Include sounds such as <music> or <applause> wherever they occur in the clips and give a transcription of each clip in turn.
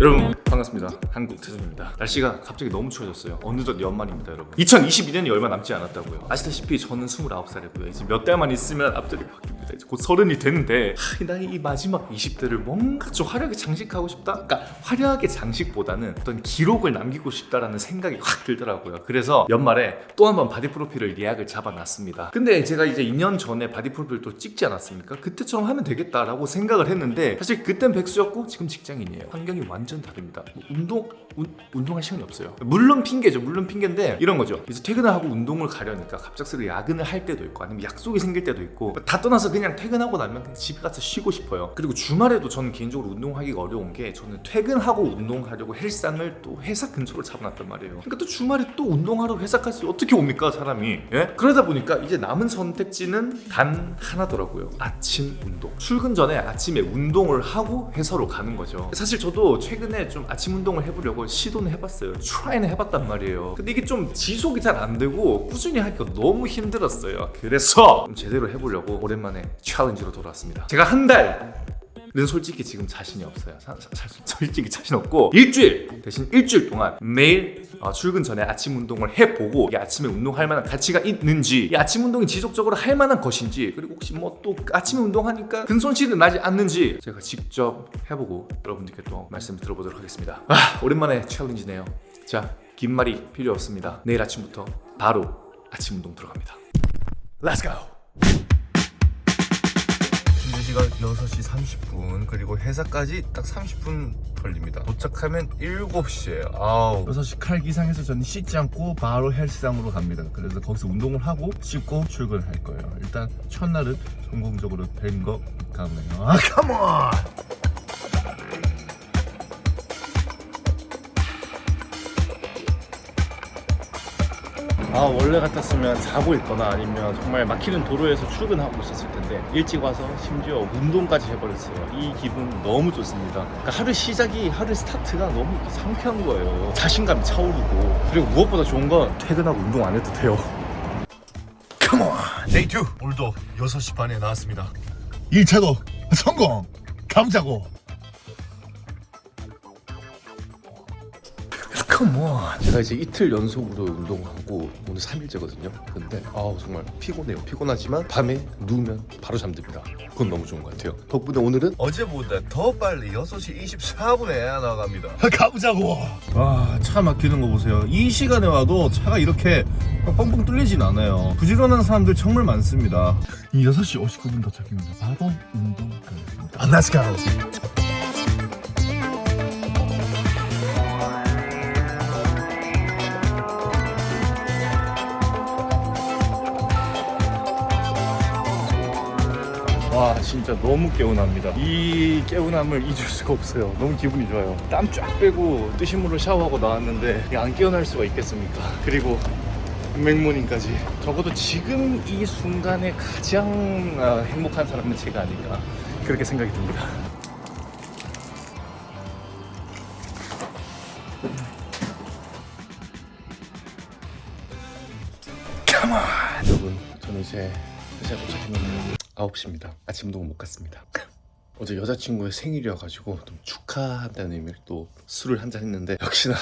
여러분 반갑습니다. 한국 태준입니다. 날씨가 갑자기 너무 추워졌어요. 어느덧 연말입니다, 여러분. 2022년이 얼마 남지 않았다고요. 아시다시피 저는 29살이고요. 이제 몇 달만 있으면 앞들이 바뀝니다. 이제 곧 서른이 되는데 하, 이 나이 이 마지막 20대를 뭔가 좀 화려하게 장식하고 싶다. 그러니까 화려하게 장식보다는 어떤 기록을 남기고 싶다라는 생각이 확 들더라고요. 그래서 연말에 또 한 번 바디 프로필을 예약을 잡아놨습니다. 근데 제가 이제 2년 전에 바디 프로필 또 찍지 않았습니까? 그때처럼 하면 되겠다라고 생각을 했는데 사실 그땐 백수였고 지금 직장인이에요. 환경이 완전 다릅니다. 뭐 운동 운, 운동할 시간이 없어요. 물론 핑계죠. 물론 핑계인데 이런 거죠. 이제 퇴근을 하고 운동을 가려니까 갑작스레 야근을 할 때도 있고 아니면 약속이 생길 때도 있고 다 떠나서 그냥 퇴근하고 나면 그냥 집에 가서 쉬고 싶어요. 그리고 주말에도 저는 개인적으로 운동하기가 어려운 게 저는 퇴근하고 운동하려고 헬스장을 또 회사 근처로 잡아놨단 말이에요. 그러니까 또 주말에 또 운동하러 회사까지 어떻게 옵니까 사람이? 예? 그러다 보니까 이제 남은 선택지는 단 하나더라고요. 아침 운동. 출근 전에 아침에 운동을 하고 회사로 가는 거죠. 사실 저도 최근에 좀 아침 운동을 해보려고 시도는 해봤어요. try는 해봤단 말이에요. 근데 이게 좀 지속이 잘 안 되고 꾸준히 하기가 너무 힘들었어요. 그래서 좀 제대로 해보려고 오랜만에 챌린지로 돌아왔습니다. 제가 한 달. 는 솔직히 지금 자신이 없어요. 사- 사- 사- <laughs> 솔직히 자신 없고 일주일 대신 일주일 동안 매일 어, 출근 전에 아침 운동을 해보고 이 아침에 운동할 만한 가치가 있는지 이 아침 운동이 지속적으로 할 만한 것인지 그리고 혹시 뭐 또 아침에 운동하니까 근손실은 나지 않는지 제가 직접 해보고 여러분들께 또 말씀 들어보도록 하겠습니다. 아 오랜만에 챌린지네요. 자 긴 말이 필요 없습니다. 내일 아침부터 바로 아침 운동 들어갑니다. Let's. 현재 시간 6시 30분 그리고 회사까지 딱 30분 걸립니다 도착하면 7시에요 아우 6시 칼기상에서 저는 씻지 않고 바로 헬스장으로 갑니다. 그래서 거기서 운동을 하고 씻고 출근할 거예요. 일단 첫날은 성공적으로 된 것 같네요. 아, 컴온! 아 원래 같았으면 자고 있거나 아니면 정말 막히는 도로에서 출근하고 있었을 텐데 일찍 와서 심지어 운동까지 해버렸어요. 이 기분 너무 좋습니다. 그러니까 하루 시작이 하루 스타트가 너무 상쾌한 거예요. 자신감이 차오르고. 그리고 무엇보다 좋은 건 퇴근하고 운동 안 해도 돼요. Come on, day 2 오늘도 6시 반에 나왔습니다. 1차도 성공. 가자고 컴온 제가 이제 이틀 연속으로 운동하고 오늘 3일째거든요. 근데 아우 정말 피곤해요. 피곤하지만 밤에 누우면 바로 잠듭니다. 그건 너무 좋은 것 같아요. 덕분에 오늘은 어제보다 더 빨리 6시 24분에 나갑니다. 가보자고! 와차 막히는 거 보세요. 이 시간에 와도 차가 이렇게 뻥뻥 뚫리진 않아요. 부지런한 사람들 정말 많습니다. 이 6시 59분 도착입니다 바로 운동 가겠습니다. 아, Let's go 와 진짜 너무 개운합니다. 이 개운함을 잊을 수가 없어요. 너무 기분이 좋아요. 땀 쫙 빼고 뜨신 물로 샤워하고 나왔는데 안 깨어날 수가 있겠습니까? 그리고 맥모닝까지. 적어도 지금 이 순간에 가장 아, 행복한 사람은 제가 아닐까 그렇게 생각이 듭니다. 여러분 저는 이제 회사에 도착했는데 9시입니다. 아침 운동을 못 갔습니다. <laughs> 어제 여자친구의 생일이어가지고 좀 축하한다는 의미로 또 술을 한 잔 했는데 역시나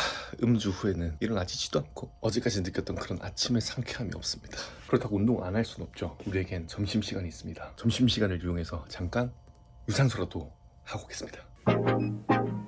음주 후에는 일어나지지도 않고 어제까지 느꼈던 그런 아침의 상쾌함이 없습니다. 그렇다고 운동 안 할 순 없죠. 우리에겐 점심시간이 있습니다. 점심시간을 이용해서 잠깐 유산소라도 하고 오겠습니다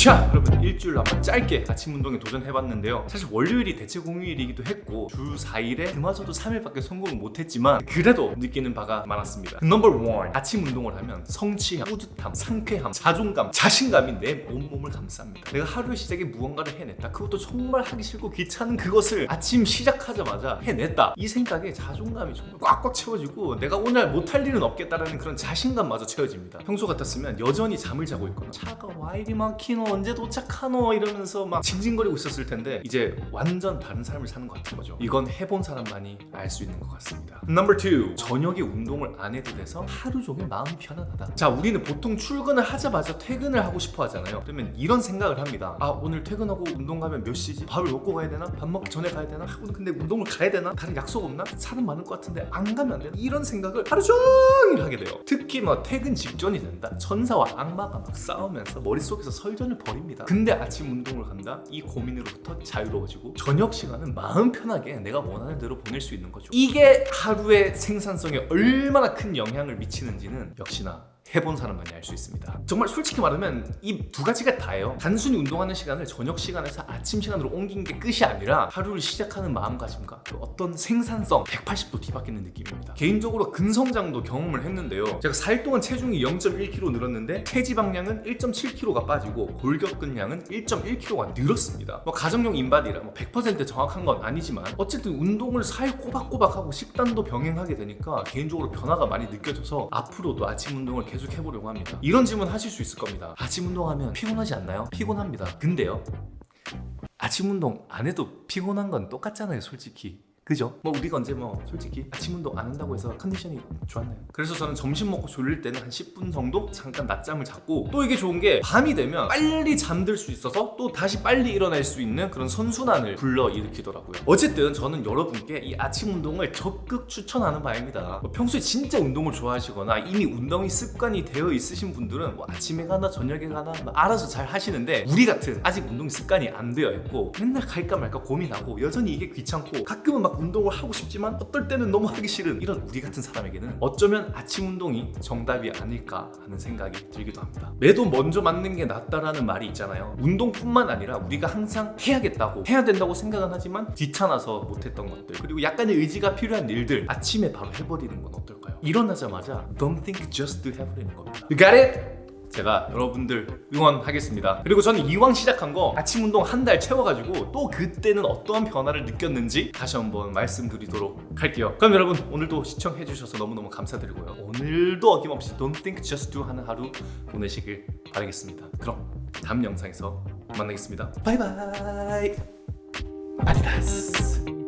자 여러분 일주일로 한번 짧게 아침 운동에 도전해봤는데요. 사실 월요일이 대체 공휴일이기도 했고 주 4일에 그마저도 3일밖에 성공을 못했지만 그래도 느끼는 바가 많았습니다. 넘버 원 아침 운동을 하면 성취감, 뿌듯함, 상쾌함, 자존감, 자신감이 내 온몸을 감쌉니다. 내가 하루의 시작에 무언가를 해냈다. 그것도 정말 하기 싫고 귀찮은 그것을 아침 시작하자마자 해냈다. 이 생각에 자존감이 정말 꽉꽉 채워지고 내가 오늘 못할 일은 없겠다라는 그런 자신감마저 채워집니다. 평소 같았으면 여전히 잠을 자고 있거나 차가 와 이리 막히노 언제 도착하노 이러면서 막 징징거리고 있었을 텐데 이제 완전 다른 삶을 사는 것 같은 거죠. 이건 해본 사람만이 알 수 있는 것 같습니다. Number two, 저녁에 운동을 안 해도 돼서 하루 종일 마음 편안하다. 자, 우리는 보통 출근을 하자마자 퇴근을 하고 싶어 하잖아요. 그러면 이런 생각을 합니다. 아, 오늘 퇴근하고 운동 가면 몇 시지? 밥을 먹고 가야 되나? 밥 먹기 전에 가야 되나? 아, 오늘 근데 운동을 가야 되나? 다른 약속 없나? 사람 많을 것 같은데 안 가면 안 되나? 이런 생각을 하루 종일 하게 돼요. 특히 뭐 퇴근 직전이 된다. 천사와 악마가 막 싸우면서 머릿속에서 설전을 벌입니다. 근데 아침 운동을 간다? 이 고민으로부터 자유로워지고 저녁 시간은 마음 편하게 내가 원하는 대로 보낼 수 있는 거죠. 이게 하루의 생산성에 얼마나 큰 영향을 미치는지는 역시나 해본 사람만이 알 수 있습니다. 정말 솔직히 말하면 이 두 가지가 다예요. 단순히 운동하는 시간을 저녁 시간에서 아침 시간으로 옮긴 게 끝이 아니라 하루를 시작하는 마음가짐과 그 어떤 생산성 180도 뒤바뀌는 느낌입니다. 개인적으로 근성장도 경험을 했는데요. 제가 4일 동안 체중이 0.1kg 늘었는데 체지방량은 1.7kg가 빠지고 골격근량은 1.1kg가 늘었습니다. 뭐 가정용 인바디라 뭐 100% 정확한 건 아니지만 어쨌든 운동을 4일 꼬박꼬박 하고 식단도 병행하게 되니까 개인적으로 변화가 많이 느껴져서 앞으로도 아침 운동을 계속 해보려고 합니다. 이런 질문 하실 수 있을 겁니다. 아침 운동하면 피곤하지 않나요? 피곤합니다. 근데요. 아침 운동 안 해도 피곤한 건 똑같잖아요, 솔직히. 그죠? 뭐 우리가 언제 뭐 솔직히 아침 운동 안 한다고 해서 컨디션이 좋았나요? 그래서 저는 점심 먹고 졸릴 때는 한 10분 정도 잠깐 낮잠을 자고 또 이게 좋은 게 밤이 되면 빨리 잠들 수 있어서 또 다시 빨리 일어날 수 있는 그런 선순환을 불러일으키더라고요. 어쨌든 저는 여러분께 이 아침 운동을 적극 추천하는 바입니다. 뭐 평소에 진짜 운동을 좋아하시거나 이미 운동이 습관이 되어 있으신 분들은 뭐 아침에 가나 저녁에 가나 뭐 알아서 잘 하시는데 우리 같은 아직 운동이 습관이 안 되어 있고 맨날 갈까 말까 고민하고 여전히 이게 귀찮고 가끔은 막 운동을 하고 싶지만 어떨 때는 너무 하기 싫은 이런 우리 같은 사람에게는 어쩌면 아침 운동이 정답이 아닐까 하는 생각이 들기도 합니다. 매도 먼저 맞는 게 낫다라는 말이 있잖아요. 운동뿐만 아니라 우리가 항상 해야겠다고 해야 된다고 생각은 하지만 귀찮아서 못했던 것들 그리고 약간의 의지가 필요한 일들 아침에 바로 해버리는 건 어떨까요? 일어나자마자 don't think just do 해버리는 겁니다. You got it? 제가 여러분들 응원하겠습니다. 그리고 저는 이왕 시작한 거 아침 운동 한 달 채워가지고 또 그때는 어떠한 변화를 느꼈는지 다시 한번 말씀드리도록 할게요. 그럼 여러분 오늘도 시청해주셔서 너무너무 감사드리고요. 오늘도 어김없이 Don't Think Just Do 하는 하루 보내시길 바라겠습니다. 그럼 다음 영상에서 만나겠습니다. 바이바이. 아디다스.